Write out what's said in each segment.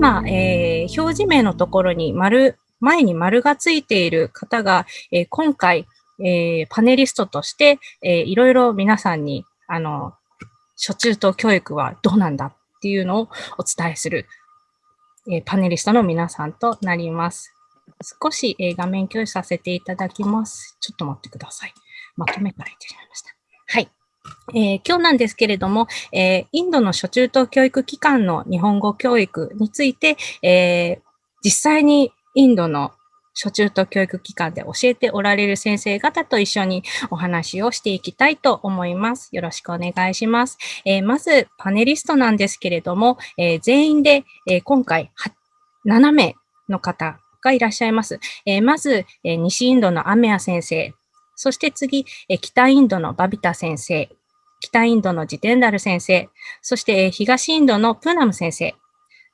今、えー、表示名のところに丸、前に丸がついている方が、えー、今回、えー、パネリストとして、えー、いろいろ皆さんに、あの、初中等教育はどうなんだっていうのをお伝えする、え、パネリストの皆さんとなります。少し、え、画面共有させていただきます。ちょっと待ってください。まとめから言ってしまいました。はい。えー、今日なんですけれども、えー、インドの初中等教育機関の日本語教育について、えー、実際にインドの初中等教育機関で教えておられる先生方と一緒にお話をしていきたいと思います。よろしくお願いします。え、まず、パネリストなんですけれども、え、全員で、え、今回7名の方がいらっしゃいます。えまず、え西インドのアメア先生、そして次、え北インドのバビタ先生、北インドのジテンダル先生、そしてえ東インドのプーナム先生、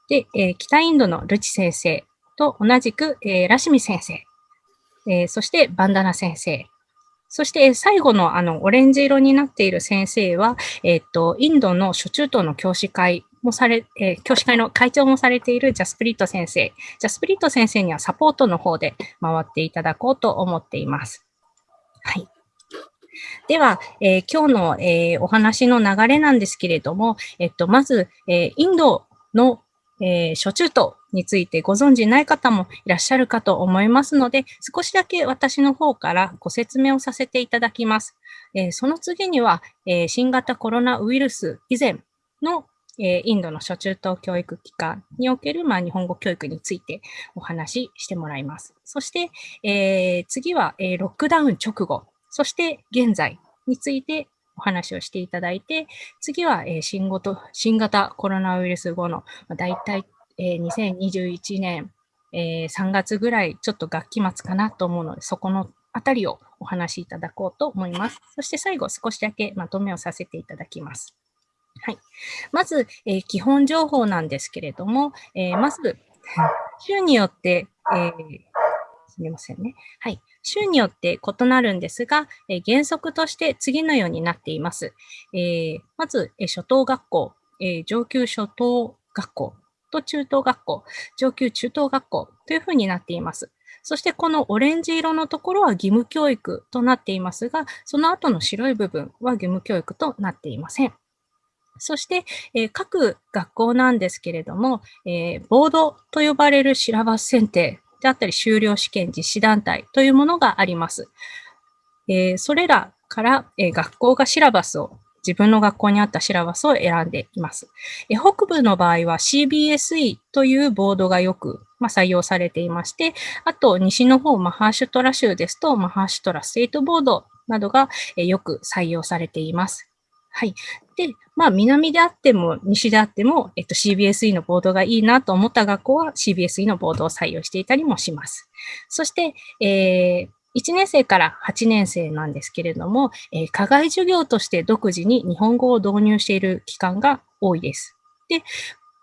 で、え北インドのルチ先生。と同じく、えラシミ先生、えそしてバンダナ先生、そして最後のあのオレンジ色になっている先生は、えっ、と、インドの初中等の教師会もされ、えー、教師会の会長もされているジャスプリット先生。ジャスプリット先生にはサポートの方で回っていただこうと思っています。はい。では、えー、今日の、えー、お話の流れなんですけれども、えっと、まず、えー、インドの、えー、初中等についてご存知ない方もいらっしゃるかと思いますので、少しだけ私の方からご説明をさせていただきます。え、その次には、え、新型コロナウイルス以前のえインドの初中等教育機関における、まあ、日本語教育についてお話ししてもらいます。そして、えー、次は、えー、ロックダウン直後、そして現在についてお話をしていただいて、次は、えー、新ごと新型コロナウイルス後の、まあ、大体、えー、2021年、えー、3月ぐらい、ちょっと学期末かなと思うので、そこのあたりをお話しいただこうと思います。そして最後、少しだけまとめをさせていただきます。はい。まず、えー、基本情報なんですけれども、えー、まず、州によって、えー、すみませんね。はい。州によって異なるんですが、え、原則として次のようになっています。え、まず、え、初等学校、え、上級初等学校と中等学校、上級中等学校というふうになっています。そしてこのオレンジ色のところは義務教育となっていますが、その後の白い部分は義務教育となっていません。そして、えー、各学校なんですけれども、えー、ボードと呼ばれるシラバス選定であったり、修了試験実施団体というものがあります。えー、それらから、え学校がシラバスを自分の学校にあったシラバスを選んでいます。え北部の場合は CBSE というボードがよく、まあ、採用されていまして、あと西の方、マハーシュトラ州ですと、マハーシュトラステートボードなどが、えよく採用されています。はい。で、まあ、南であっても、西であっても、えっと、CBSE のボードがいいなと思った学校は CBSE のボードを採用していたりもします。そして、えー、1年生から8年生なんですけれども、えー、課外授業として独自に日本語を導入している機関が多いです。で、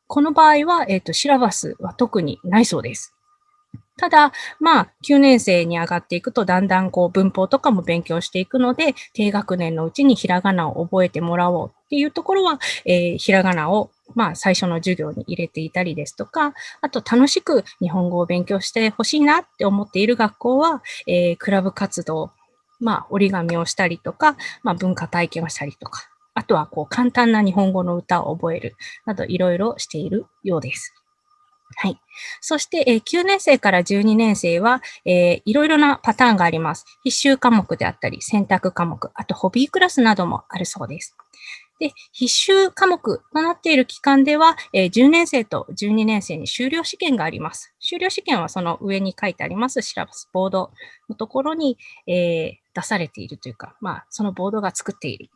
この場合は、えっ、ー、と、シラバスは特にないそうです。ただ、まあ、9年生に上がっていくと、だんだんこう文法とかも勉強していくので、低学年のうちにひらがなを覚えてもらおうっていうところは、えー、ひらがなをまあ、最初の授業に入れていたりですとか、あと楽しく日本語を勉強してほしいなって思っている学校は、えー、クラブ活動、まあ、折り紙をしたりとか、まあ、文化体験をしたりとか、あとはこう簡単な日本語の歌を覚えるなどいろいろしているようです。はい。そして、えー、9年生から12年生は、えー、いろいろなパターンがあります。必修科目であったり、選択科目、あとホビークラスなどもあるそうです。で、必修科目となっている期間では、えー、10年生と12年生に修了試験があります。修了試験はその上に書いてありますシラバスボードのところに、えー、出されているというか、まあ、そのボードが作っている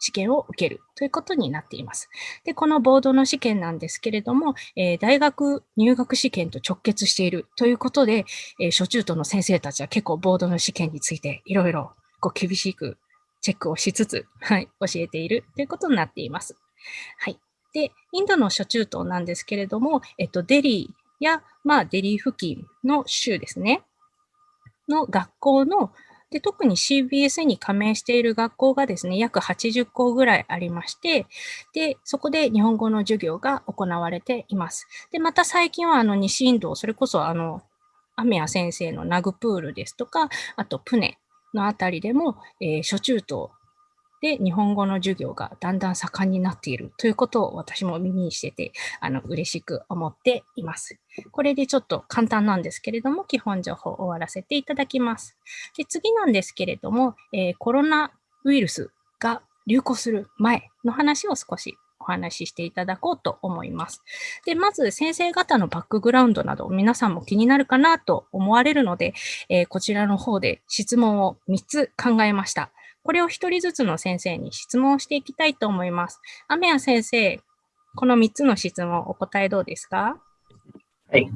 試験を受けるということになっています。で、このボードの試験なんですけれども、えー、大学入学試験と直結しているということで、えー、初中途の先生たちは結構ボードの試験についていろいろ厳しくチェックをしつつ、はい、教えているということになっています。はい。で、インドの初中等なんですけれども、えっと、デリーや、まあ、デリー付近の州ですね。の学校の、で、特に CBS に加盟している学校がですね、約80校ぐらいありまして、で、そこで日本語の授業が行われています。で、また最近はあの西インド、それこそあの、アメア先生のナグプールですとか、あとプネのあたりでも、えー、初中等で、日本語の授業がだんだん盛んになっているということを私も耳にしてて、あの、嬉しく思っています。これでちょっと簡単なんですけれども、基本情報を終わらせていただきます。で次なんですけれども、えー、コロナウイルスが流行する前の話を少しお話ししていただこうと思います。で、まず先生方のバックグラウンドなど皆さんも気になるかなと思われるので、えー、こちらの方で質問を3つ考えました。これを一人ずつの先生に質問していきたいと思います。雨谷先生、この3つの質問、お答えどうですか？はい。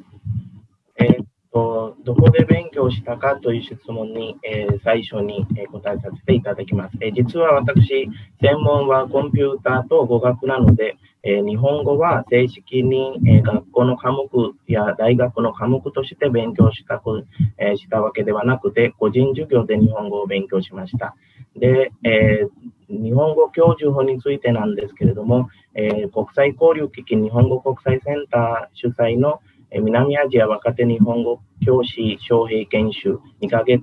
えー、っと、どこで勉強したかという質問に、えー、最初に、え答えさせていただきます。え実は私、専門はコンピューターと語学なので、え日本語は正式に、え学校の科目や大学の科目として勉強したく、えしたわけではなくて、個人授業で日本語を勉強しました。で、えー、日本語教授法についてなんですけれども、えー、国際交流基金日本語国際センター主催の、え、南アジア若手日本語教師招聘研修2ヶ月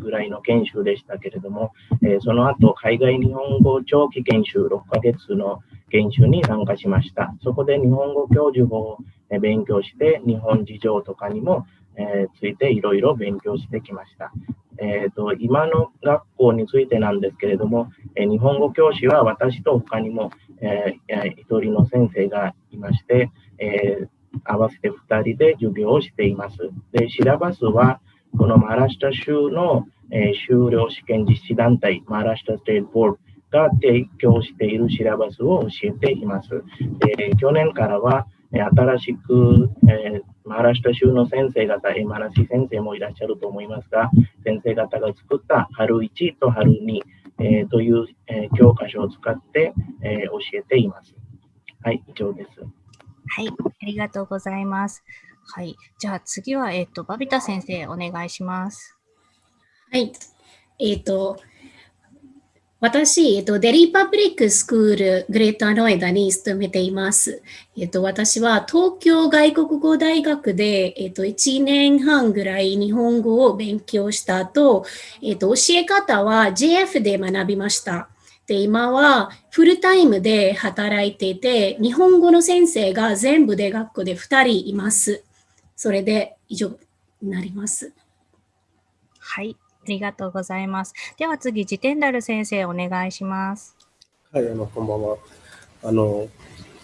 ぐらいの研修でしたけれども、えその後海外日本語長期研修6ヶ月の研修に参加しました。そこで日本語教授法を勉強して、日本事情とかにも、えついていろいろ勉強してきました。えーと、今の学校についてなんですけれども、えー、日本語教師は私と他にも、えー、1人の先生がいまして、えー、合わせて2人で授業をしています。で、シラバスは、このマラシタ州の、えー、修了試験実施団体、マラシタステートボールが提供しているシラバスを教えています。で去年からは、新しく、えー、マハラシュタ州の先生方、マラシ先生もいらっしゃると思いますが、先生方が作った春1と春2、えー、という、えー、教科書を使って、えー、教えています。はい、以上です。はい、ありがとうございます。はい、じゃあ次は、えっ、ー、と、バビタ先生、お願いします。はい、えっ、ー、と、私、えっと、デリーパブリックスクールグレーターノエダに勤めています。えっと、私は東京外国語大学で、えっと、1年半ぐらい日本語を勉強した後、えっと、教え方は JF で学びました。で、今はフルタイムで働いていて、日本語の先生が全部で学校で2人います。それで以上になります。はい。ありがとうございます。では次、ジテンダル先生、お願いします。はい、あの、こんばんは。あの、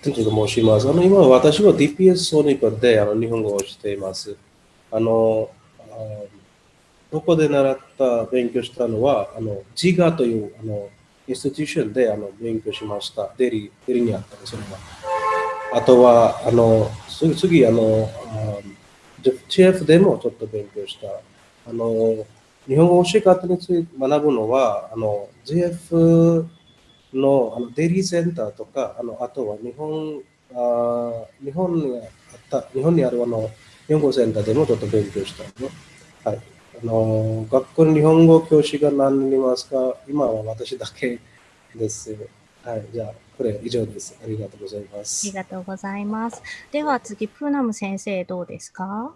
テントと申します。あの、今、私は DPS ソニパであの日本語をしています。あの、どこで習った、勉強したのは、あの、ジガという、あの、インスティテューションであの勉強しました。デリ、デリにあったそれは。あとは、あの、次、次あの、JF でもちょっと勉強した。あの、日本語教え方について学ぶのは、あの、GF のあのデイリーセンターとか、あのあとは日本あ日本にあった日本にあるあの日本語センターでもちょっと勉強したの。はい。あの学校に日本語教師が何人いますか？今は私だけです。はい。じゃあ、これ以上です。ありがとうございます。ありがとうございます。では次、プーナム先生どうですか？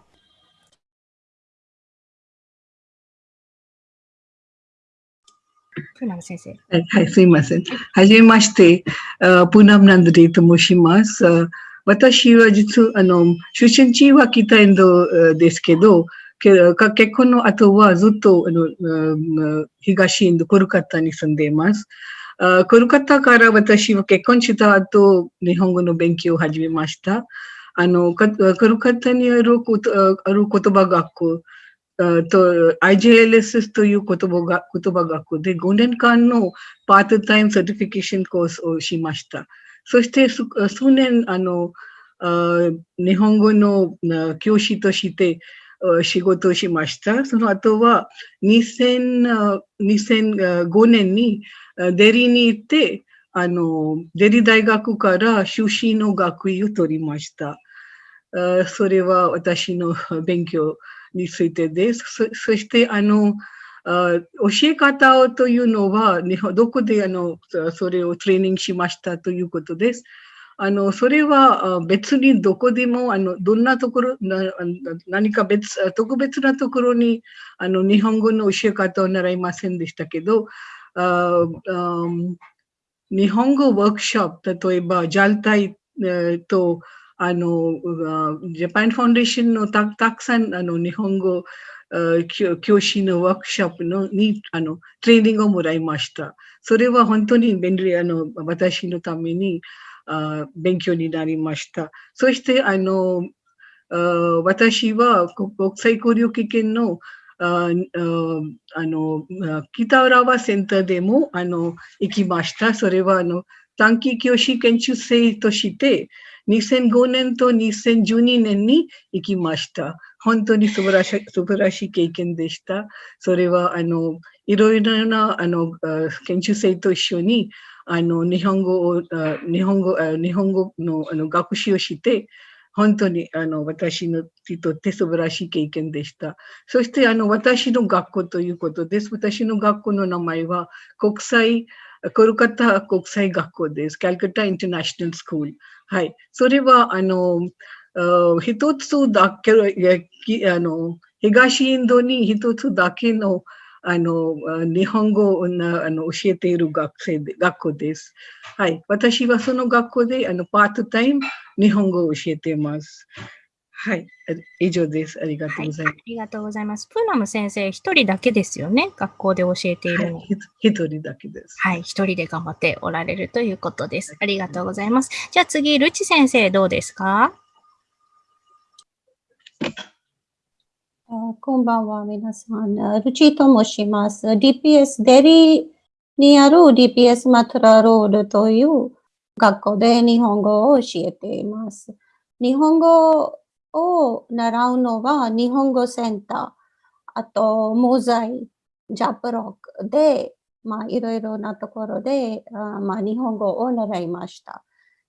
先生。はい、はい、すいません。はじめまして、プーナムナンドリーと申します。私は実は、あの、出身地は北インドですけど、結婚の後はずっとあの東インド、コルカタに住んでいます。コルカタから私は結婚した後、日本語の勉強を始めました。あの、コルカタにあるある言葉学校、と IJLSS という言葉が言葉学校で5年間のpart-time certification course をしました。そして数年、あの、日本語の教師として仕事をしました。その後は2000 2005年にデリに行って、あの、デリ大学から修士の学位を取りました。それは私の勉強についてです。そして、あのあ、教え方というのは、どこであのそれをトレーニングしましたということです。あのそれは別にどこでもあのどんなところな何か別特別なところにあの日本語の教え方を習いませんでしたけどああ日本語ワークショップ例えば JAL 隊とあのジャパンファンデーションのたたくさんあの日本語教師のワークショップのにあのトレーニングをもらいました。それは本当に便利あの私のためにあ勉強になりました。そしてあのあ私は国際交流経験のああの北浦和センターでもあの行きました。それはあの短期教師研修生として2005年と2012年に行きました。本当に素晴らしい素晴らしい経験でした。それはあのいろいろなあの研修生と一緒にあの日本語を日本語日本語のあの学習をして本当にあの私にとって素晴らしい経験でした。そしてあの私の学校ということです。私の学校の名前は国際コルカタ国際学校です。カルカタインターナショナルスクール。はい。それは、あの、一つだけ、あの、東インドに一つだけの、あの、日本語をあの教えている学生で、学校です。はい。私はその学校で、あの、パートタイム日本語を教えています。はい。以上です。ありがとうございます。はい、ありがとうございます。プーナム先生、一人だけですよね。学校で教えているの。はい、一人だけです。はい。一人で頑張っておられるということです。ありがとうございます。じゃあ次、ルチ先生、どうですか？あこんばんは、皆さん。ルチと申します。DPS デリにある DPS マトラロールという学校で日本語を教えています。日本語を習うのは日本語センター、あと、モザイ、ジャップロックで、まあ、いろいろなところで、あまあ、日本語を習いました。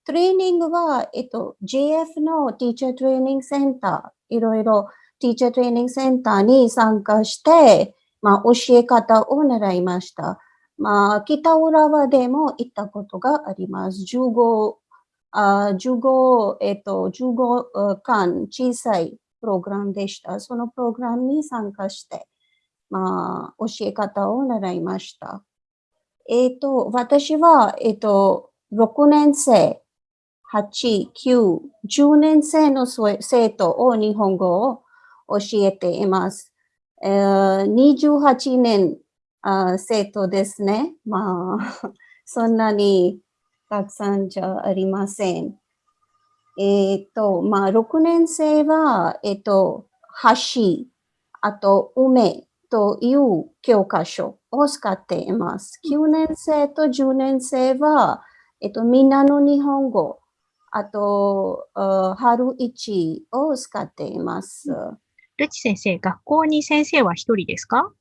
トレーニングは、えっと、JF のティーチャートレーニングセンター、いろいろティーチャートレーニングセンターに参加して、まあ、教え方を習いました。まあ、北浦和でも行ったことがあります。15あ15、えっと、15間小さいプログラムでした。そのプログラムに参加して、まあ、教え方を習いました。えっ、と、私は、えっ、と、6年生、8、9、10年生の生徒を日本語を教えています。えー、28年あ生徒ですね。まあ、そんなにたくさんじゃありません。えっ、ー、と、まあ、6年生は、えっ、ー、と、橋、あと、梅という教科書を使っています。9年生と10年生は、えっ、ー、と、みんなの日本語、あと、春一を使っています。ルチ先生、学校に先生は一人ですか？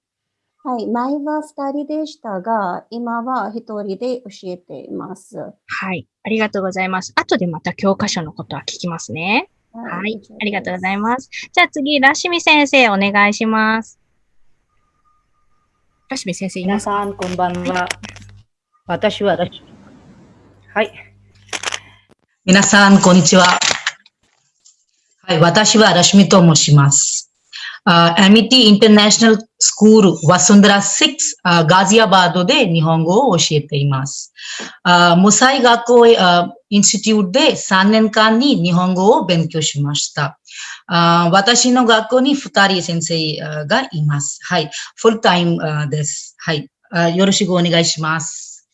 はい、前は二人でしたが、今は一人で教えています。はい、ありがとうございます。後でまた教科書のことは聞きますね。はい、はい、ありがとうございます。じゃあ次、ラシミ先生、お願いします。ラシミ先生、皆さん、こんばんは。私はラシミ。はい。皆さん、こんにちは。はい、私はラシミと申します。アミティインターナショナルスクールワスンダラ6、ガジアバードで日本語を教えています。ムサイ学校インスティテュートで3年間に日本語を勉強しました。私の学校に2人先生がいます。はい。フルタイムです。はい。よろしくお願いします。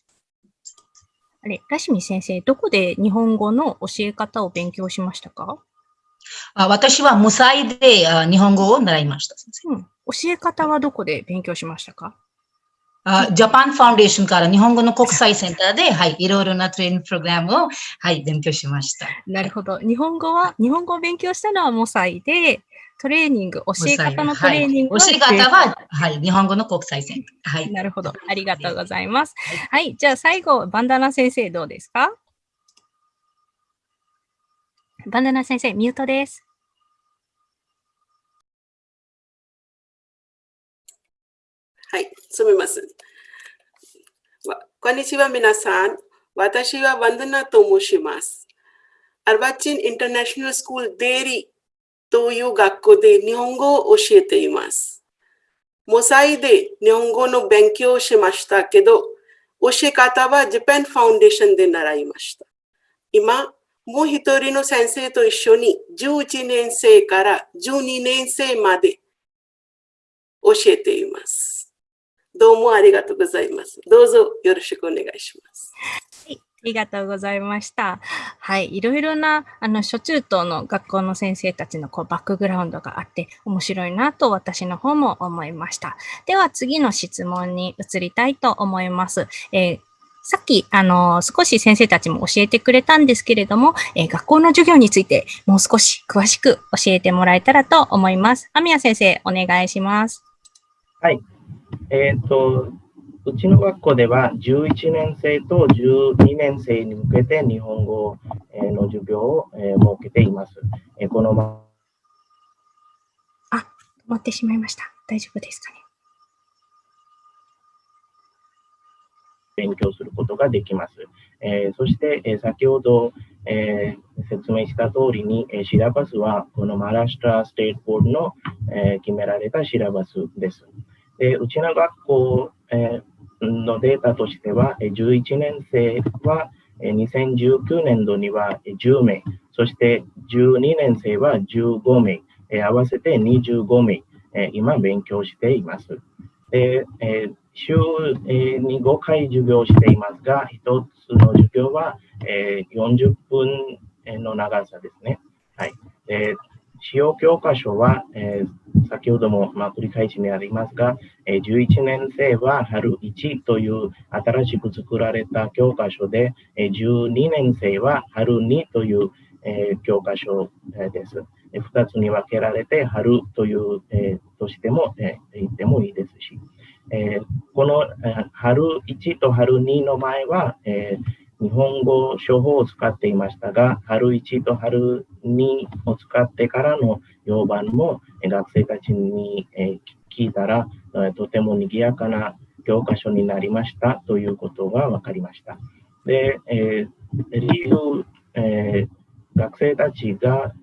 あれ、ラシミ先生、どこで日本語の教え方を勉強しましたかあ私は無才で日本語を習いました。うん、教え方はどこで勉強しましたか？あジャパンファンデーションから日本語の国際センターで、はい、いろいろなトレーニングプログラムを、はい、勉強しました。なるほど。日本語は、日本語を勉強したのはモサイで、トレーニング、教え方のトレーニングは、はい、教え方は、はい、日本語の国際センター。はい。なるほど。ありがとうございます。はい、じゃあ最後、バンダナ先生どうですか？バンダナ先生、ミュートです。はい、すみません。こんにちは、皆さん。私はワンダナと申します。アルバチン・インターナショナル・スクール・デリという学校で日本語を教えています。モサイで日本語の勉強をしましたけど、教え方はジャパンファウンデーションで習いました。今、もう一人の先生と一緒に11年生から12年生まで教えています。どうもありがとうございます。どうぞよろしくお願いします。はい、ありがとうございました。はい、いろいろなあの初中等の学校の先生たちのこうバックグラウンドがあって面白いなと私の方も思いました。では次の質問に移りたいと思います。えーさっき、あの、少し先生たちも教えてくれたんですけれども、えー、学校の授業についてもう少し詳しく教えてもらえたらと思います。アミヤ先生、お願いします。はい。えっ、ー、と、うちの学校では11年生と12年生に向けて日本語の授業を設けています。このまあ、止まってしまいました。大丈夫ですかね。勉強することができます。えー、そして、えー、先ほど、えー、説明した通りに、えシラバスはこのマラシュトラステートボードの、え決められたシラバスです。でうちの学校、えのデータとしては、11年生は2019年度には10名、そして12年生は15名、合わせて25名、今勉強しています。で週に5回授業していますが、1つの授業は40分の長さですね。はい。使用教科書は、先ほども、繰り返しにありますが、えー、11年生は春1という新しく作られた教科書で、えー、12年生は春2という、教科書、です。2つに分けられて、春という、えー、としても、言ってもいいですし、えー、この、え、春1と春2の前は、えー日本語処方を使っていましたが、春1と春2を使ってからの用版も学生たちにえ聞いたら、とても賑やかな教科書になりましたということが分かりました。で、え、理由、え、学生たちが、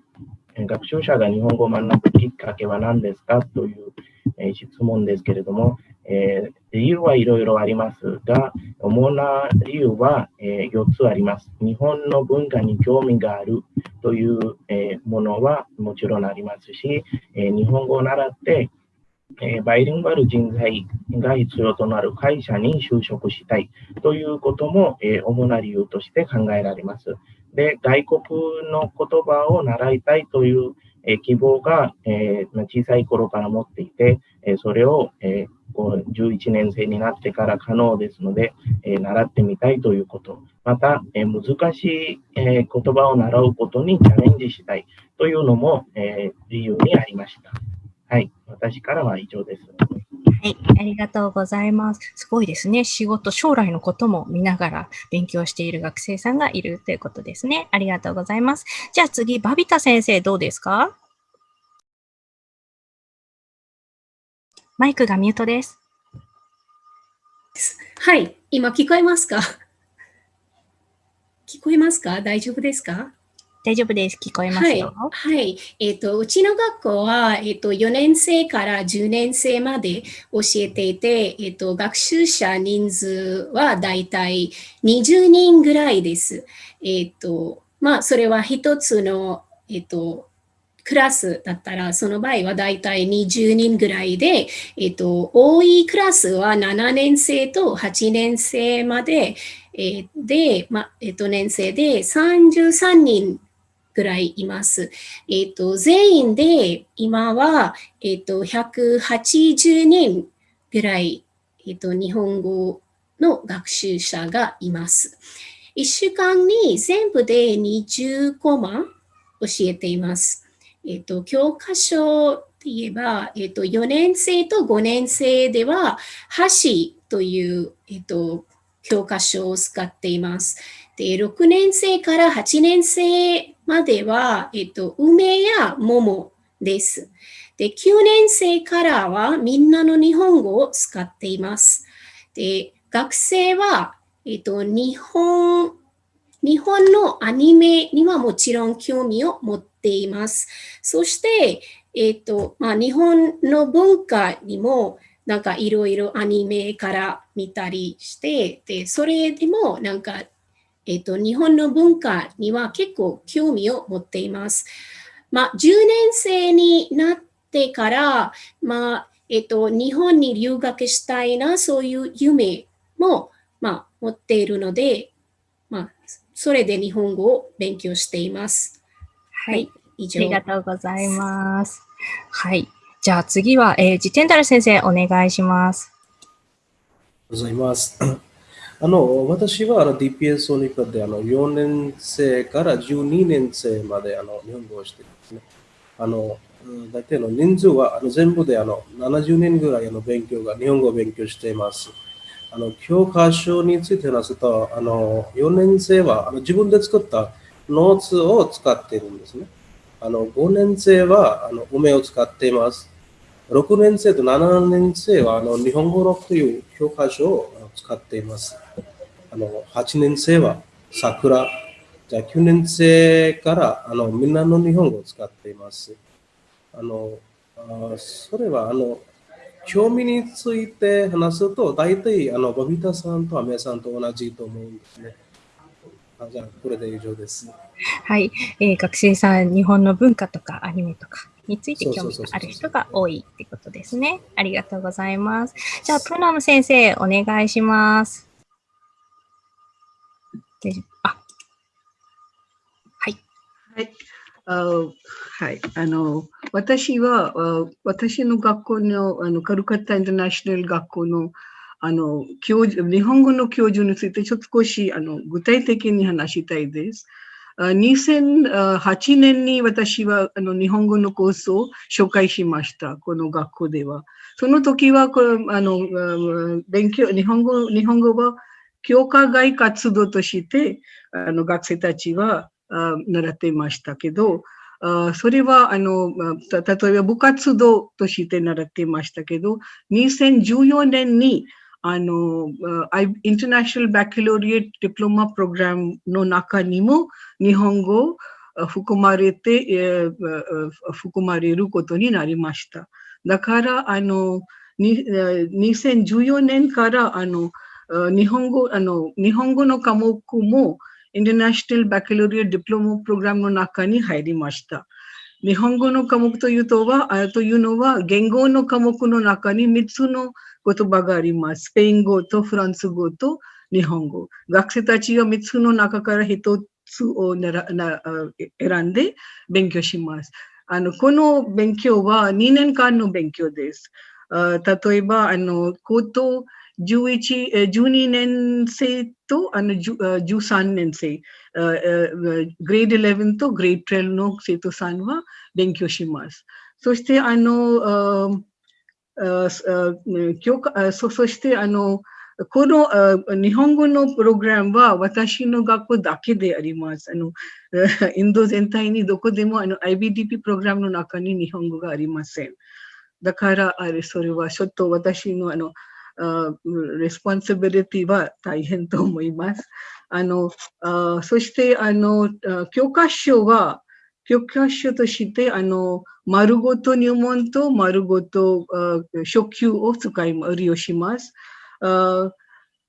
学習者が日本語を学ぶきっかけは何ですかという、え質問ですけれども、えー、理由はいろいろありますが、主な理由は、えー、4つあります。日本の文化に興味があるという、え、ものはもちろんありますし、え日本語を習って、えバイリンガル人材が必要となる会社に就職したいということも、え主な理由として考えられます。で、外国の言葉を習いたいという、え希望が、え小さい頃から持っていて、えそれを、えこう11年生になってから可能ですので、え、習ってみたいということ、また、え、難しい、え、言葉を習うことにチャレンジしたいというのも、え理由にありました。はい、私からは以上です。はい、ありがとうございます。すごいですね。仕事、将来のことも見ながら勉強している学生さんがいるということですね。ありがとうございます。じゃあ次、バビタ先生どうですか？マイクがミュートです。はい、今聞こえますか？聞こえますか？大丈夫ですか？大丈夫です。聞こえますよ。はい。はい、えっ、ー、と、うちの学校は、えっ、ー、と、4年生から10年生まで教えていて、えっ、ー、と、学習者人数はだいたい20人ぐらいです。えっ、と、まあ、それは一つの、えっ、と、クラスだったら、その場合はだいたい20人ぐらいで、えっと、多いクラスは7年生と8年生まで、え、で、まあ、えっと、年生で33人ぐらいいます。えっと、全員で今は、えっと、180人ぐらい、えっと、日本語の学習者がいます。1週間に全部で20コマ教えています。えっ、と、教科書って言えば、えっ、と、4年生と5年生では、箸という、えっ、と、教科書を使っています。で、6年生から8年生までは、えっと、梅や桃です。で、9年生からはみんなの日本語を使っています。で、学生は、えっと、日本、日本のアニメにはもちろん興味を持っています。そして、えっと、まあ、日本の文化にもなんかいろいろアニメから見たりして、で、それでもなんか、えっ、と、日本の文化には結構興味を持っています。まあ、10年生になってから、まあ、えっ、と、日本に留学したいな、そういう夢も、まあ、持っているので、まあ、それで日本語を勉強しています。はい、以上。ありがとうございます。はい。じゃあ次は、えー、ジテンダル先生、お願いします。ございます。あの私はあの DPS オニパであの4年生から12年生まであの日本語をしていますね。あの大体の人数はあの全部であの70年ぐらいの勉強が日本語を勉強しています。あの教科書について話すと、あの4年生はあの自分で作ったノーツを使っているんですね。あの5年生はあの梅を使っています。6年生と7年生はあの日本語のという教科書を使っています。あの8年生は桜、じゃあ9年生からあのみんなの日本語を使っています。あのあそれはあの興味について話すと、大体あのバビタさんとアメさんと同じと思うんですね。あじゃあ、これで以上です。はい、えー、学生さん、日本の文化とかアニメとかについて興味がある人が多いってことですね。ありがとうございます。じゃあ、プナム先生、お願いします。あ、はい。はい。あはい。あの、私は、私の学校の、あの、カルカッタインターナショナル学校の、あの、教授、日本語の教授についてちょっと少し、あの、具体的に話したいです。2008年に私はあの日本語のコースを紹介しました。この学校では。その時はこれあの勉強、日本語、日本語は教科外活動としてあの学生たちは習っていましたけど、それはあの例えば部活動として習っていましたけど、2014年にの、インターナショナルバカロリエットディプロマプログラムの中にも日本語含まれて、含まれることになりました。だから、あの、2014年からあの日本語あの日本語の科目もインターナショナルバカロリアディプロマプログラムの中に入りました。日本語の科目というとは、というのは言語の科目の中に3つの言葉があります。スペイン語とフランス語と日本語。学生たちは3つの中から1つを選んで勉強します。あのこの勉強は2年間の勉強です。例えば、あの高等11 12年生とあの13年生、グレード11とグレード12の生徒さんは勉強します。そして、あの、教科そそしてあのこの日本語のプログラムは私の学校だけであります。あのインド全体にどこでもあの IBDP プログラムの中に日本語がありません。だからあれそれはちょっと私のあの responsibility は大変と思います。あのあそしてあの教科書は教科書として、あの、まるごと入門とまるごと初級を使い、利用します。あ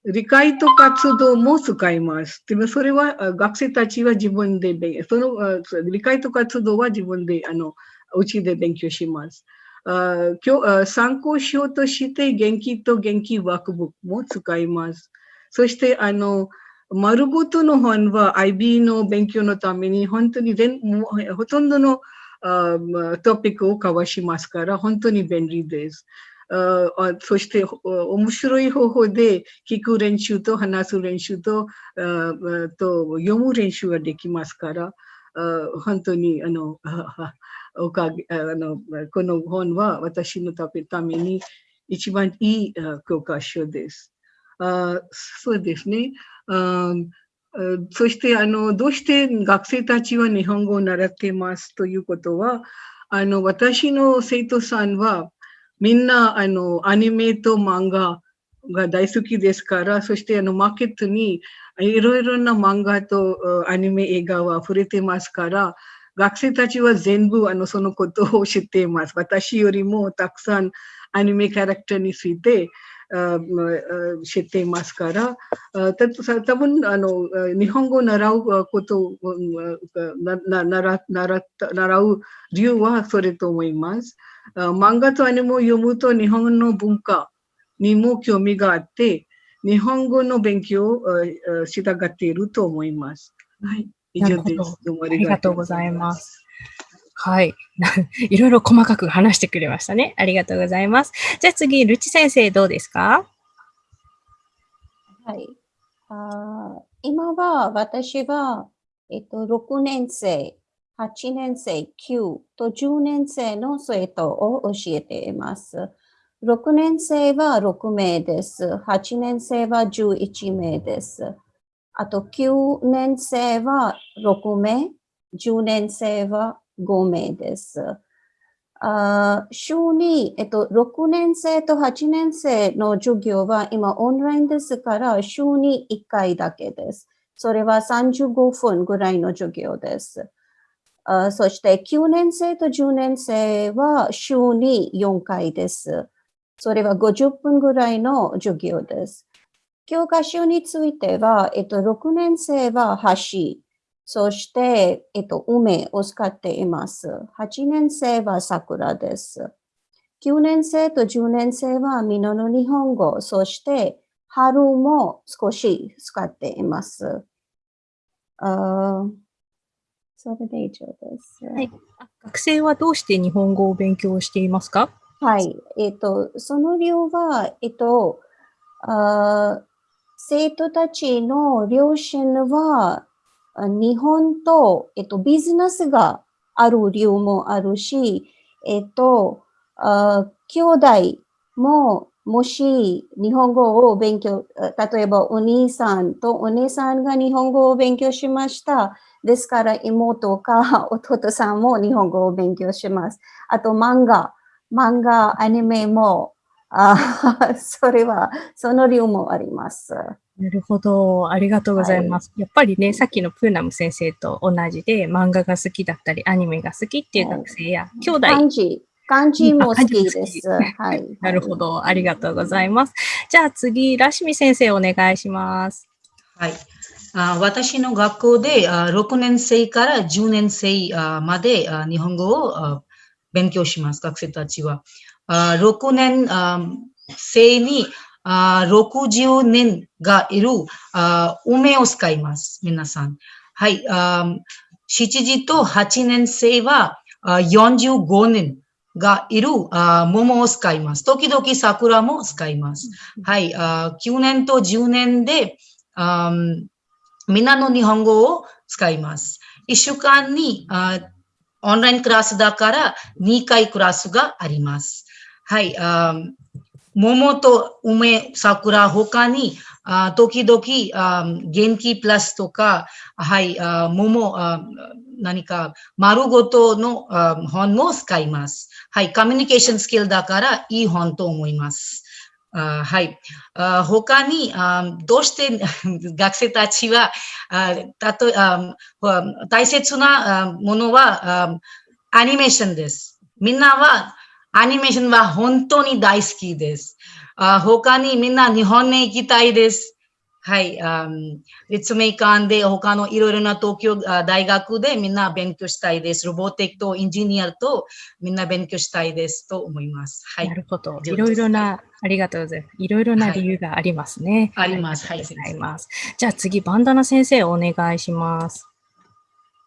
理解と活動も使います。でもそれは学生たちは自分でその理解と活動は自分であのうちで勉強します。今日参考書として元気と元気ワークブックも使います。そしてあの丸ごとの本は IB の勉強のために本当に全ほとんどのトピックを交わしますから本当に便利です。そして面白い方法で聞く練習と話す練習とと読む練習ができますから本当にあのおかげあのこの本は私のために一番いい教科書です。あそうですね。そして、あの、どうして学生たちは日本語を習っていますということは、あの、私の生徒さんは、みんな、あの、アニメと漫画が大好きですから、そして、あの、マーケットにいろいろな漫画とアニメ映画は触れてますから、学生たちは全部あのそのことを知っています。私よりもたくさんアニメキャラクターについて知っていますから、多分あの日本語を習うことを習う理由はそれと思います。漫画とアニメを読むと日本の文化にも興味があって、日本語の勉強をしたがっていると思います。はい。以上です。どうもありがとうございます。はい。いろいろ細かく話してくれましたね。ありがとうございます。じゃあ次、ルチ先生どうですか？はい。あ今は私は、えっと、6年生、8年生、9と10年生の生徒を教えています。6年生は6名です。8年生は11名です。あと9年生は6名、10年生は5名です。あ週に、えっと、6年生と8年生の授業は今オンラインですから週に1回だけです。それは35分ぐらいの授業です。あそして9年生と10年生は週に4回です。それは50分ぐらいの授業です。教科書については、えっと、6年生は橋、そして、えっと、梅を使っています。8年生は桜です。9年生と10年生は美濃の日本語、そして春も少し使っています。あそれで以上です、はい。学生はどうして日本語を勉強していますか？はい。えっ、と、その理由は、えっ、と、あ生徒たちの両親は、日本と、えっと、ビジネスがある理由もあるし、えっと、あ兄弟ももし日本語を勉強、例えばお兄さんとお姉さんが日本語を勉強しました。ですから妹か 弟さんも日本語を勉強します。あと漫画、漫画、アニメもあ それは、その理由もあります。なるほど。ありがとうございます。はい、やっぱりね、さっきのプーナム先生と同じで、漫画が好きだったり、アニメが好きっていう学生や、はい、兄弟。漢字。漢字も好きです。はい。なるほど。ありがとうございます。じゃあ次、ラシミ先生お願いします。はい。あ私の学校であ6年生から10年生あまであ日本語をあ勉強します、学生たちは。6年生に60年がいる梅を使います。皆さん。はい。7時と8年生は45年がいる桃を使います。時々桜も使います。はい。9年と10年でみんなの日本語を使います。1週間にオンラインクラスだから2回クラスがあります。はい、あ桃と梅、桜、他に、あ時々あ元気プラスとか、はい、あ桃あ、何か丸ごとの本も使います。はい、コミュニケーションスキルだからいい本と思います。あはい。あ他にあ、どうして 学生たちは、あたとあ大切なものはあアニメーションです。みんなはアニメーションは本当に大好きです。あ他にみんな日本に行きたいです。はい。立命館で他のいろいろな東京大学でみんな勉強したいです。ロボティックとエンジニアとみんな勉強したいですと思います。はい。なるほど。いろいろな、ありがとうございます。いろいろな理由がありますね。はい、あります。はい。あります。じゃあ次、バンダナ先生お願いします。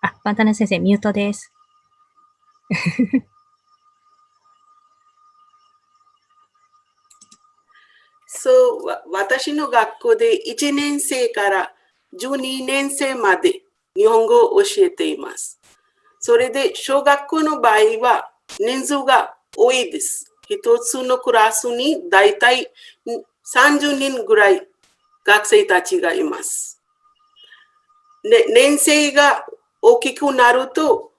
あ、バンダナ先生、ミュートです。そう、私の学校で1年生から12年生まで日本語を教えています。それで小学校の場合は人数が多いです。一つのクラスにだいたい30人ぐらい学生たちがいます。ね、年生が大きくなると、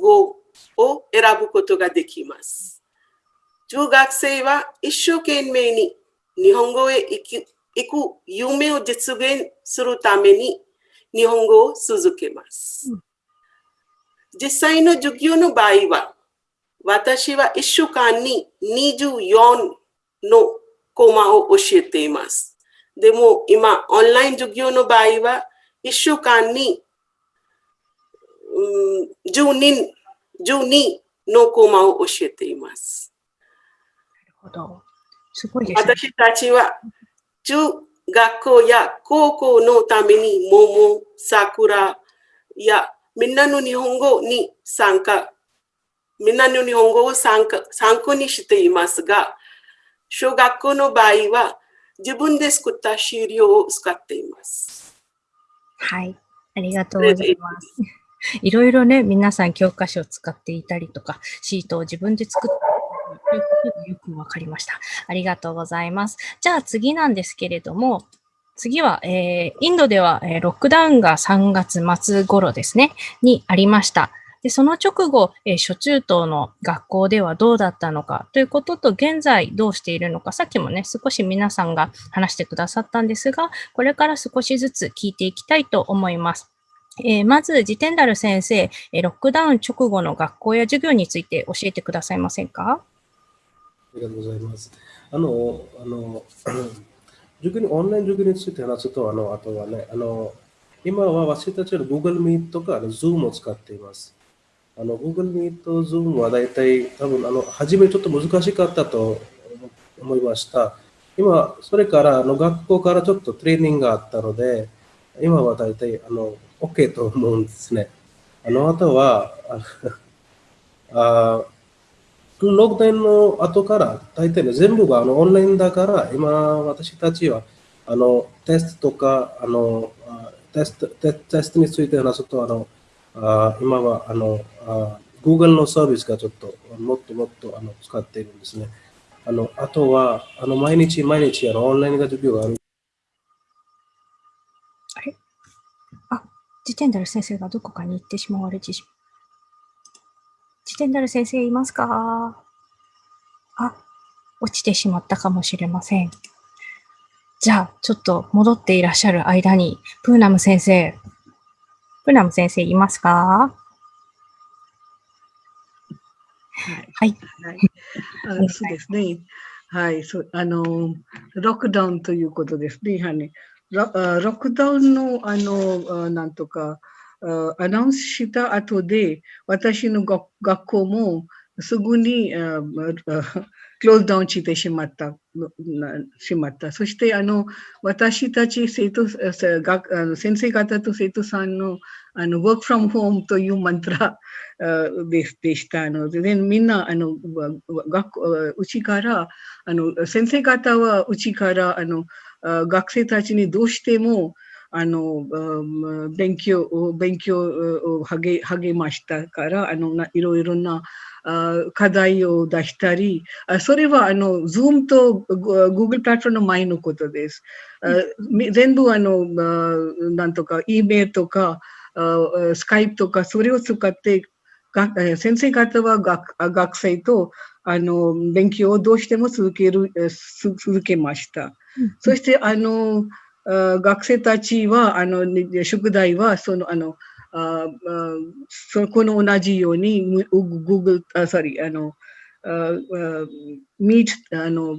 語を選ぶことができます。中学生は一生懸命に日本語へ行く行く夢を実現するために日本語を続けます。実際の授業の場合は、私は1週間に24のコマを教えています。でも今、オンライン授業の場合は、1週間に、うん、12, 12のコマを教えています。ほど。すごいです、ね、私たちは中学校や高校のために桃、桜やみんなの日本語に参加、みんなの日本語を参加参考にしていますが、小学校の場合は自分で作った資料を使っています。はい、ありがとうございます。いろいろね、皆さん教科書を使っていたりとか、シートを自分で作ってよくわかりました。ありがとうございます。じゃあ次なんですけれども、次は、えー、インドでは、えー、ロックダウンが3月末頃ですね、にありました。で、その直後、えー、初中等の学校ではどうだったのかということと、現在どうしているのか、さっきもね、少し皆さんが話してくださったんですが、これから少しずつ聞いていきたいと思います。えー、まず、ジテンダル先生、え、ロックダウン直後の学校や授業について教えてくださいませんか？ありがとうございます。あの、あの、塾に、オンライン塾について話すと、あの、あとはね、あの、今は私たちは Google Meet とか Zoom を使っています。あの、Google Meet、Zoom は大体、多分、あの、初めちょっと難しかったと思いました。今、それから、あの、学校からちょっとトレーニングがあったので、今は大体、あの、OK と思うんですね。あの、あとは、あ あロックダウンの後から、大体ね、全部があのオンラインだから、今、私たちは、あの、テストとか、あの、テストテテストについて話すと、あの、あ今は、あの、あ Google のサービスがちょっと、もっともっとあの使っているんですね。あの、あとは、あの、毎日毎日、あの、オンラインが授業がある。あれ？あ、ジテンダル先生がどこかに行ってしまわれてしまう。ジテンダル先生いますか？あ、落ちてしまったかもしれません。じゃあ、ちょっと戻っていらっしゃる間に、プーナム先生、プーナム先生いますか？はい。はい、あそうですね。はい。そうあの、ロックダウンということですね。やはりロックダウンの、あの、なんとか、アナウンスした後で、私の学校もすぐにクローズダウンしてしまった。しまった。そして、あの、私たち生徒、先生方と生徒さんの、あの、work from home というマントラででしたので、みんな、あの、学校、うちから、あの、先生方はうちから、あの、学生たちにどうしても、あの、勉強、勉強を励励ましたから、あの、いろいろな課題を出したり、それはあの、Zoom と Google プラットフォームの前のことです。全部あの、なんとか、E メールとか、スカイプとか、それを使って、先生方は学学生とあの勉強をどうしても続ける続けました。そしてあの学生たちは、あの、宿題は、その、あの、あそこの同じように、Google、あ、sorry、あの、ミーあの、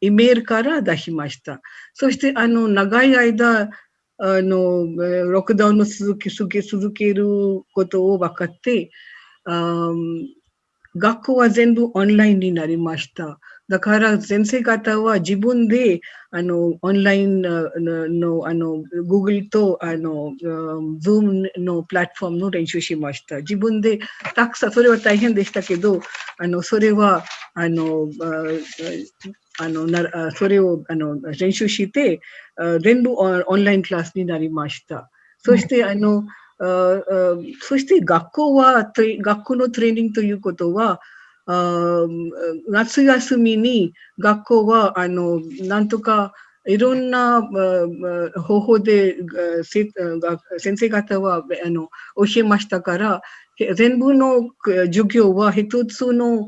イメールから出しました。そして、あの、長い間、あの、ロックダウンの続け、続け、続けることを分かって、あ学校は全部オンラインになりました。だから先生方は自分であのオンラインのあの Google とあの Zoom のプラットフォームの練習しました。自分でたくさん、それは大変でしたけど、あのそれはあのあのなそれをあの練習して全部オンラインクラスになりました。そしてあの、そして学校は学校のトレーニングということは夏休みに学校は、あの、なんとか、いろんな方法で先生方はあの教えましたから、全部の授業は一つの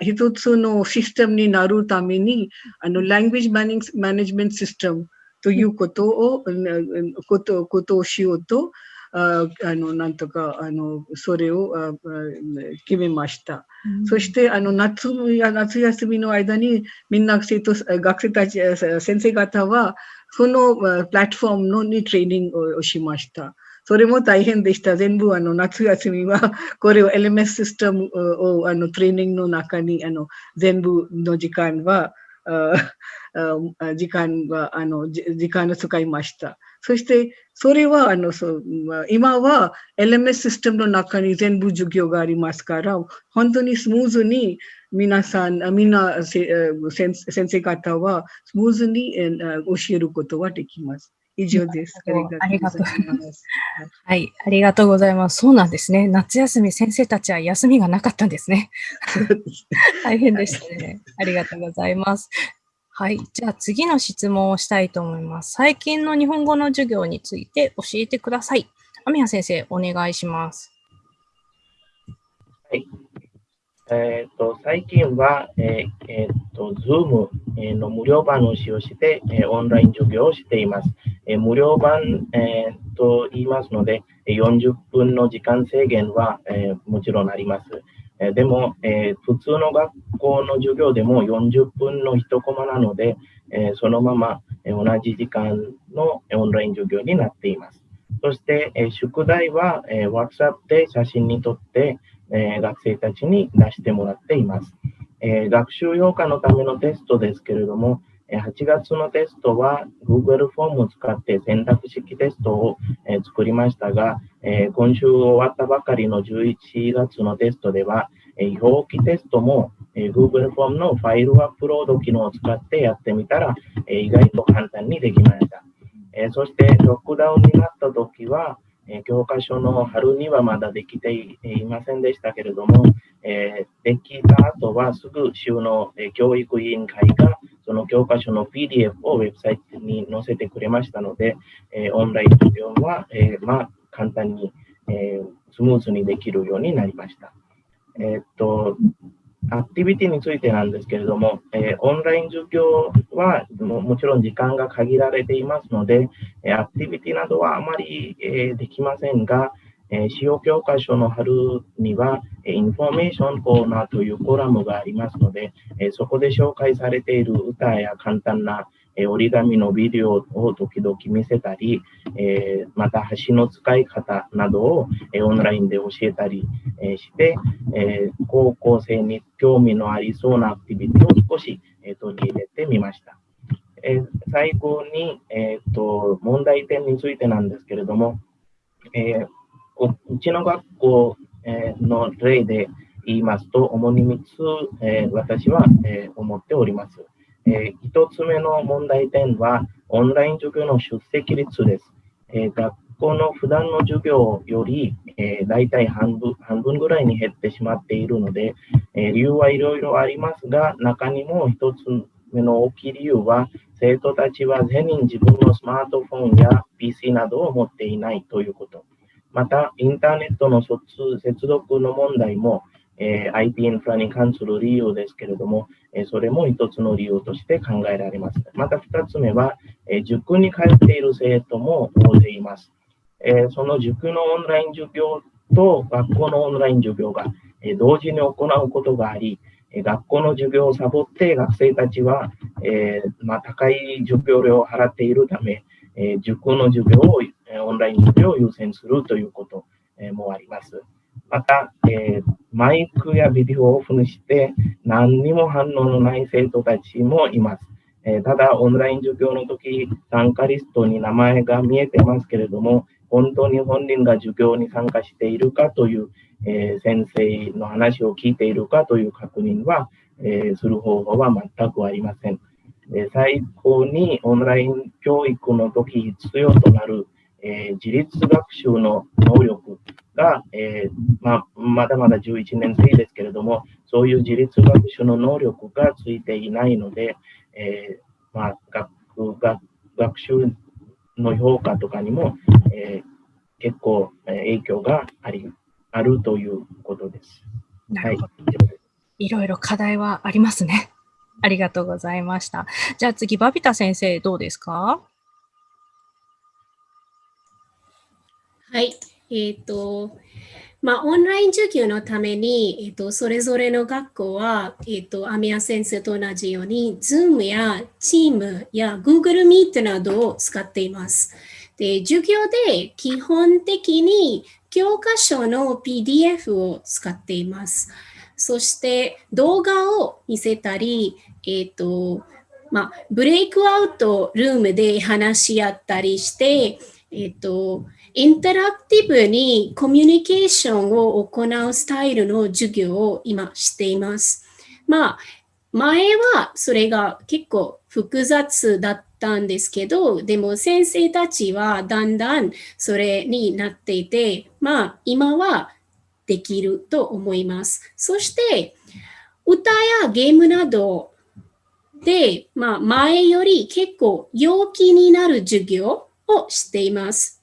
一つのシステムになるために、あの、language management system ということを、こと、ことをしようと、ああの、なんとか、あの、それをあ決めました。うん、そして、あの、夏や夏休みの間に、みんな生徒、学生たち、先生方は、そのプラットフォームのにトレーニングをしました。それも大変でした。全部あの夏休みは、これを LMS システムをあのトレーニングの中にあの全部の時間は、時間は、あの、時間を使いました。そして、それは、あの、そう今は LMS システムの中に全部授業がありますから、本当にスムーズに皆さん、みんな先生方はスムーズに教えることはできます。以上です。ありがとうございます。はい、ありがとうございます。そうなんですね。夏休み、先生たちは休みがなかったんですね。大変でしたね。ありがとうございます。はい。じゃあ次の質問をしたいと思います。最近の日本語の授業について教えてください。雨宮先生、お願いします。はい。えっ、ー、と、最近は、え、ー、えー、と、Zoom の無料版を使用して、えオンライン授業をしています。え無料版、えー、と言いますので、40分の時間制限は、えもちろんあります。えでも、え普通の学校の授業でも40分の1コマなので、えそのまま、同じ時間のオンライン授業になっています。そして、え宿題は、え WhatsApp で写真に撮って、え学生たちに出してもらっています。え学習用化のためのテストですけれども、8月のテストは Google フォームを使って選択式テストを作りましたが、今週終わったばかりの11月のテストでは、表記テストも Google フォームのファイルアップロード機能を使ってやってみたら、意外と簡単にできました。そして、ロックダウンになった時は、え教科書の春にはまだできていませんでしたけれども、えできた後はすぐ州の教育委員会がその教科書の PDF をウェブサイトに載せてくれましたので、え、オンライン授業は、え、まあ、簡単に、え、スムーズにできるようになりました。えっと、アクティビティについてなんですけれども、えオンライン授業はももちろん時間が限られていますので、アクティビティなどはあまり、えできませんが、え使用教科書の春には、えインフォメーションコーナーというコラムがありますので、えそこで紹介されている歌や簡単な、え折り紙のビデオを時々見せたり、えまた橋の使い方などを、えオンラインで教えたり、えして、え高校生に興味のありそうなアクティビティを少し、え取り入れてみました。え最後に、えーと、問題点についてなんですけれども、えうちの学校の例で言いますと、主に3つ、え、私は、え、思っております。えー、1つ目の問題点は、オンライン授業の出席率です。え学校の普段の授業より、えー、大体半分半分ぐらいに減ってしまっているので、え理由はいろいろありますが、中にも1つ目の大きい理由は、生徒たちは全員自分のスマートフォンや PC などを持っていないということ。また、インターネットの接続の問題も、え、IT インフラに関する理由ですけれども、え、それも一つの理由として考えられます。また二つ目は、え、塾に通っている生徒も大勢います。えその塾のオンライン授業と学校のオンライン授業が、え同時に行うことがあり、学校の授業をサボって学生たちは、えまあ、高い授業料を払っているため、え塾の授業をオンライン授業を優先するということもあります。また、えー、マイクやビデオをオフにして何にも反応のない生徒たちもいます。えー、ただ、オンライン授業の時、参加リストに名前が見えてますけれども、本当に本人が授業に参加しているかという、えー、先生の話を聞いているかという確認は、えする方法は全くありません。最高にオンライン教育の時必要となるえー、自立学習の能力が、えー、ままだまだ11年生ですけれども、そういう自立学習の能力がついていないので、えまあ、学学学習の評価とかにも、えー、結構、え影響がありあるということです。はい、いろいろ課題はありますね。ありがとうございました。じゃあ次、バビタ先生、どうですか？はい。えっ、ー、と、まあ、オンライン授業のために、えっ、ー、と、それぞれの学校は、えっ、ー、と、アミヤ先生と同じように、Zoom や Team や Google Meet などを使っています。で、授業で基本的に教科書の PDF を使っています。そして動画を見せたり、えっ、ー、と、まあ、ブレイクアウトルームで話し合ったりして、えっ、ー、と、インタラクティブにコミュニケーションを行うスタイルの授業を今しています。まあ、前はそれが結構複雑だったんですけど、でも先生たちはだんだんそれになっていて、まあ今はできると思います。そして歌やゲームなどで、まあ、前より結構陽気になる授業をしています。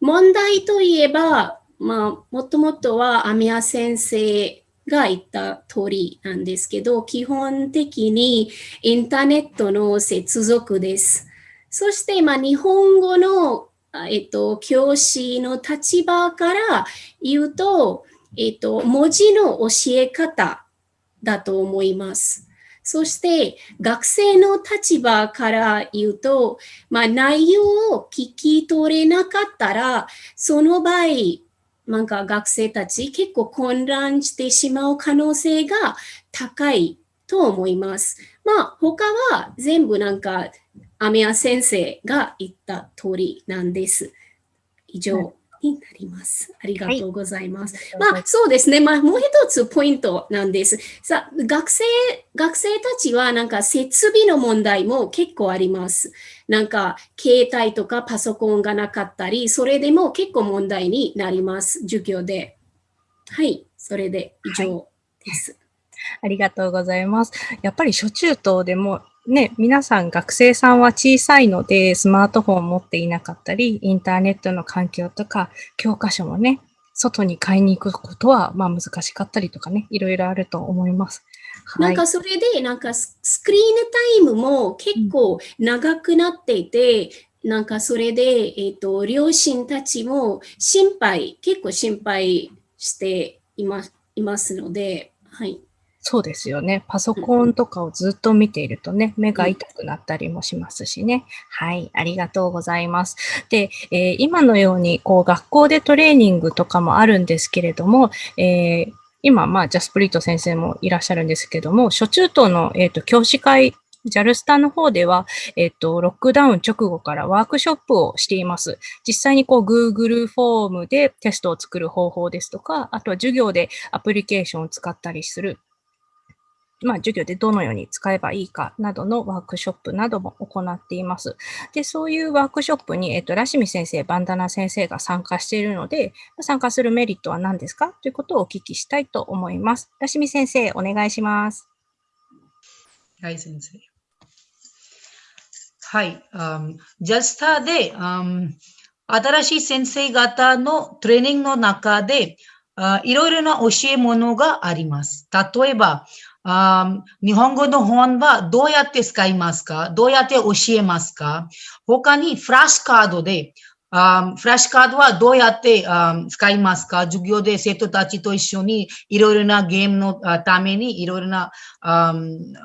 問題といえば、まあ、もともとはアミヤ先生が言った通りなんですけど、基本的にインターネットの接続です。そして、まあ、日本語の、えっと、教師の立場から言うと、えっと、文字の教え方だと思います。そして学生の立場から言うと、まあ、内容を聞き取れなかったら、その場合、なんか学生たち結構混乱してしまう可能性が高いと思います。まあ他は全部なんかアメヤ先生が言った通りなんです。以上になります。ありがとうございます。はい、まあそうですね。まあもう一つポイントなんです。さ学生、学生たちはなんか設備の問題も結構あります。なんか携帯とかパソコンがなかったり、それでも結構問題になります。授業で。はい、それで以上です。はいありがとうございます。やっぱり初中等でもね、皆さん学生さんは小さいのでスマートフォンを持っていなかったり、インターネットの環境とか教科書もね、外に買いに行くことはまあ難しかったりとかね、いろいろあると思います。なんかそれで、なんかスクリーンタイムも結構長くなっていて、うん、なんかそれで、えっ、ー、と、両親たちも心配、結構心配していますいますので、はい。そうですよね。パソコンとかをずっと見ているとね、目が痛くなったりもしますしね。はい、ありがとうございます。で、えー、今のように、こう、学校でトレーニングとかもあるんですけれども、えー、今、まあ、ジャスプリット先生もいらっしゃるんですけども、初中等の、えっ、ー、と、教師会ジャルスタの方では、えっと、ロックダウン直後からワークショップをしています。実際にこう Google フォームでテストを作る方法ですとか、あとは授業でアプリケーションを使ったりするまあ、授業でどのように使えばいいかなどのワークショップなども行っています。で、そういうワークショップに、えっと、ラシミ先生、バンダナ先生が参加しているので、参加するメリットは何ですか？ということをお聞きしたいと思います。ラシミ先生、お願いします。はい、先生。はい、um, ジャスターで、um, 新しい先生方のトレーニングの中で、uh, いろいろな教え物があります。例えば、あ日本語の本はどうやって使いますか？どうやって教えますか？他にフラッシュカードで、あフラッシュカードはどうやってあ使いますか？授業で生徒たちと一緒にいろいろなゲームのためにいろいろなあ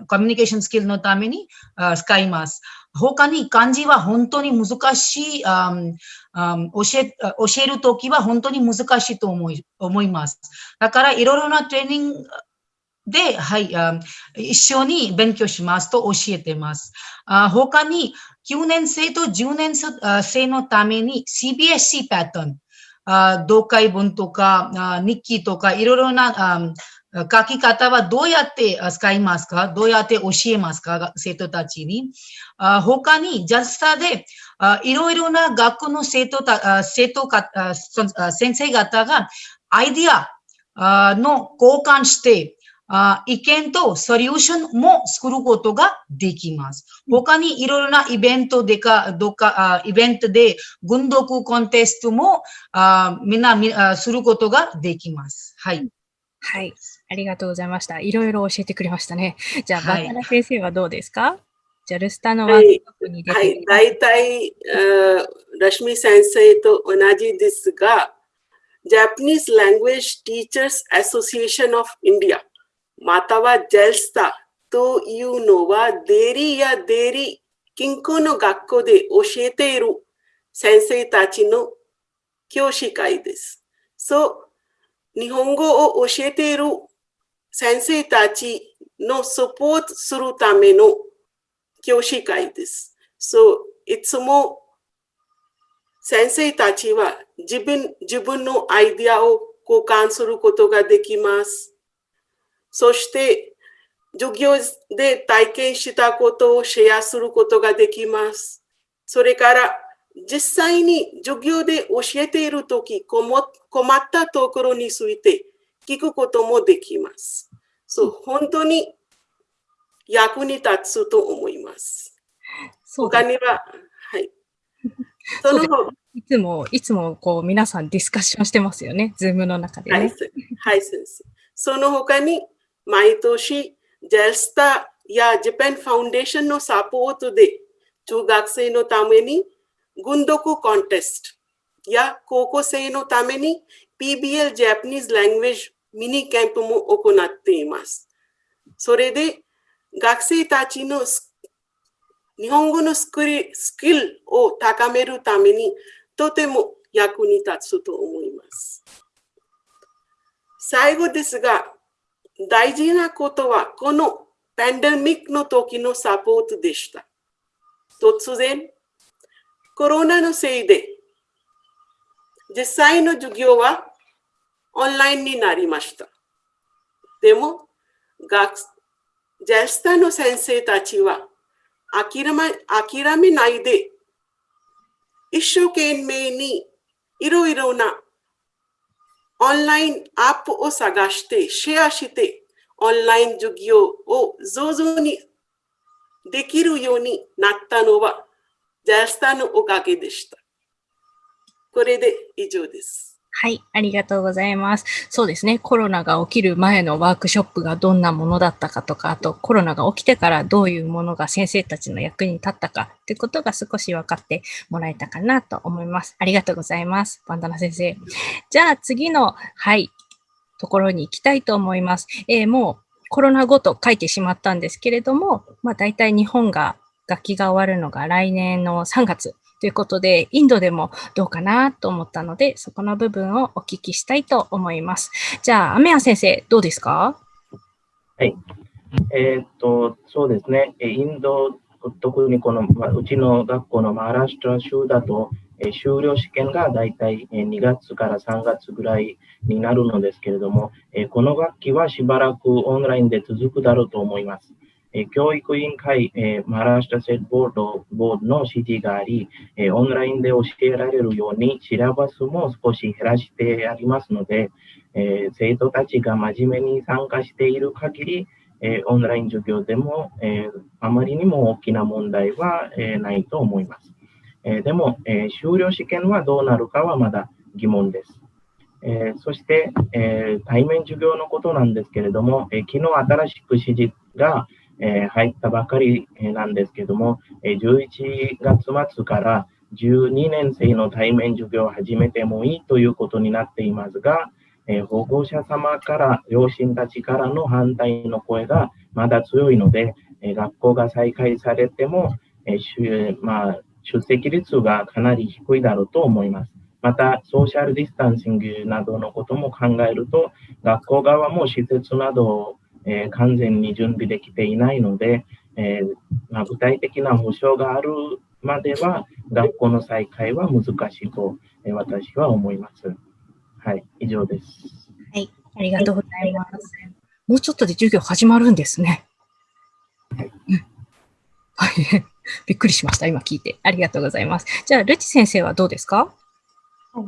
コミュニケーションスキルのためにあ使います。他に漢字は本当に難しい、あ教え教えるときは本当に難しいと思い思います。だからいろいろなトレーニングで、はい、一緒に勉強しますと教えてます。他に9年生と10年生のために CBSC パターン、読解文とか日記とかいろいろな書き方はどうやって使いますか？どうやって教えますか？生徒たちに。他に、ジャスタでいろいろな学校の生徒た、生徒か、先生方がアイディアの交換して、あ意見とソリューションも作ることができます。他にいろいろなイベントでか、どか、あイベントで軍読コンテストもあみんなみあすることができます。はい。はい。ありがとうございました。いろいろ教えてくれましたね。じゃあ、バタラ先生はどうですか？ジャルスタのワークショップに出て、はい、はい、大体、ラシミ先生と同じですが、Japanese Language Teachers Association of India または JELSTA というのはデリやデリ近郊の学校で教えている先生たちの教師会です。そう、日本語を教えている先生たちのサポートするための教師会です。そう、いつも先生たちは自分自分のアイデアを交換することができます。そして、授業で体験したことをシェアすることができます。それから、実際に授業で教えているとき、困ったところについて聞くこともできます。そう、本当に役に立つと思います。他には、はい。そのいつも、いつもこう皆さんディスカッションしてますよね、ズームの中で、ね、はい、はい、先生。その他に、毎年、ジェルスタやジャパンファウンデーションのサポートで、中学生のために、軍読ココンテストや高校生のために PBL ジャパニーズ・ラングエージミニキャンプも行っています。それで学生たちの日本語のス,クリスキルを高めるためにとても役に立つと思います。最後ですが、大事なことは、このパンデミックの時のサポートでした。突然、コロナのせいで、実際の授業はオンラインになりました。でも、学ジェスタの先生たちは諦め諦めないで、一生懸命にいろいろなオンラインアップを探して、シェアして、オンライン授業を上手にできるようになったのは、ジャスタのおかげでした。これで以上です。はい、ありがとうございます。そうですね、コロナが起きる前のワークショップがどんなものだったかとか、あとコロナが起きてからどういうものが先生たちの役に立ったかということが少し分かってもらえたかなと思います。ありがとうございます。バンダナ先生。じゃあ次の、はい、ところに行きたいと思います。えー、もうコロナ後と書いてしまったんですけれども、まあ大体日本が楽器が終わるのが来年の3月ということで、インドでもどうかなと思ったので、そこの部分をお聞きしたいと思います。じゃあ、アメヤ先生、どうですか？はい。えー、っと、そうですね。インド、特にこの、まうちの学校のマーラシュトラ州だと、え修了試験がだいたい2月から3月ぐらいになるのですけれども、えこの学期はしばらくオンラインで続くだろうと思います。え教育委員会、えマラーシュタセットボードボードの指示があり、えオンラインで教えられるようにシラバスも少し減らしてありますので、え生徒たちが真面目に参加している限り、えオンライン授業でも、えあまりにも大きな問題は、えないと思います。えでも、え修了試験はどうなるかはまだ疑問です。えそして、え対面授業のことなんですけれども、え昨日新しく指示が、え入ったばかりなんですけども、え11月末から12年生の対面授業を始めてもいいということになっていますが、え保護者様から、両親たちからの反対の声がまだ強いので、え学校が再開されても、えまあ、出席率がかなり低いだろうと思います。また、ソーシャルディスタンシングなどのことも考えると、学校側も施設などをえー、完全に準備できていないので、えー、まあ、具体的な保証があるまでは学校の再開は難しいと、えー、私は思います。はい、以上です。はい、ありがとうございます。もうちょっとで授業始まるんですね。はい。はい、びっくりしました、今聞いて。ありがとうございます。じゃあ、ルチ先生はどうですか？は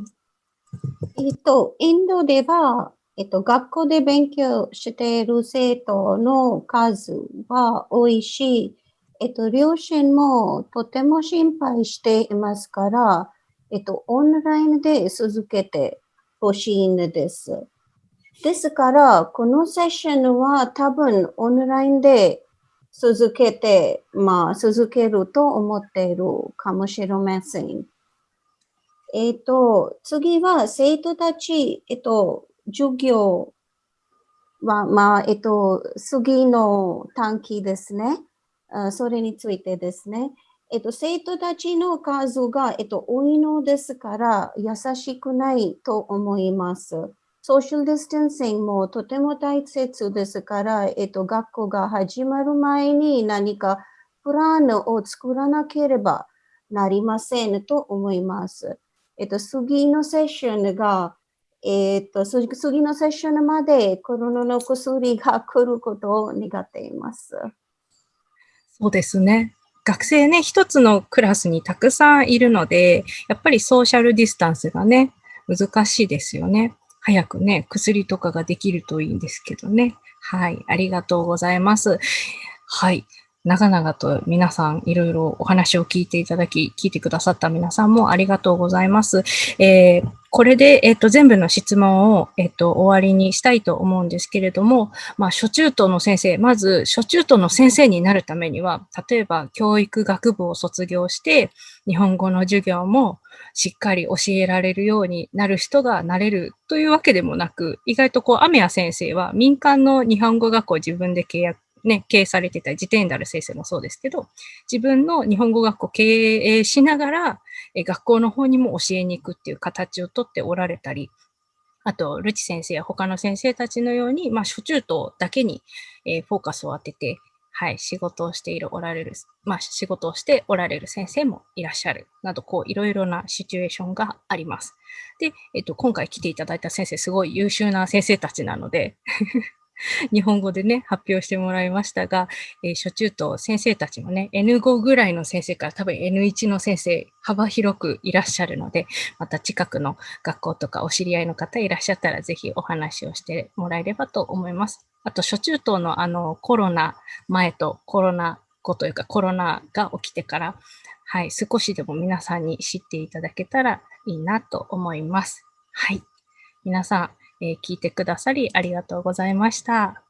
い。えっ、と、インドでは、えっと、学校で勉強している生徒の数は多いし、えっと、両親もとても心配していますから、えっと、オンラインで続けてほしいんです。ですから、このセッションは多分オンラインで続けて、まあ、続けると思っているかもしれません。えっ、と、次は生徒たち、えっ、と、授業は、まあ、えっと、次の短期ですね。それについてですね。えっと、生徒たちの数が、えっと、多いのですから、優しくないと思います。ソーシャルディスタンシングもとても大切ですから、えっと、学校が始まる前に何かプランを作らなければなりませんと思います。えっと、次のセッションが、えっと、次のセッションまでコロナの薬が来ることを願っています。そうですね。学生ね、一つのクラスにたくさんいるので、やっぱりソーシャルディスタンスがね、難しいですよね。早くね、薬とかができるといいんですけどね。はい、ありがとうございます。はい。長々と皆さんいろいろお話を聞いていただき、聞いてくださった皆さんもありがとうございます。えー、これで、えっ、ー、と、全部の質問を、えっ、ー、と、終わりにしたいと思うんですけれども、まあ、初中等の先生、まず、初中等の先生になるためには、例えば、教育学部を卒業して、日本語の授業もしっかり教えられるようになる人がなれるというわけでもなく、意外とこう、アメヤ先生は民間の日本語学校を自分で契約ね、経営されてたジテンダル先生もそうですけど、自分の日本語学校経営しながら、え学校の方にも教えに行くっていう形をとっておられたり、あと、ルチ先生や他の先生たちのように、まあ、初中等だけに、え、フォーカスを当てて、はい、仕事をしている、おられる、まあ、仕事をしておられる先生もいらっしゃる、など、こう、いろいろなシチュエーションがあります。で、えっと、今回来ていただいた先生、すごい優秀な先生たちなので 日本語でね、発表してもらいましたが、えー、初中と先生たちもね、N5 ぐらいの先生から多分 N1 の先生、幅広くいらっしゃるので、また近くの学校とかお知り合いの方いらっしゃったら、ぜひお話をしてもらえればと思います。あと、初中等のあのコロナ前とコロナ後というかコロナが起きてから、はい、少しでも皆さんに知っていただけたらいいなと思います。はい。皆さん、えー、聞いてくださりありがとうございました。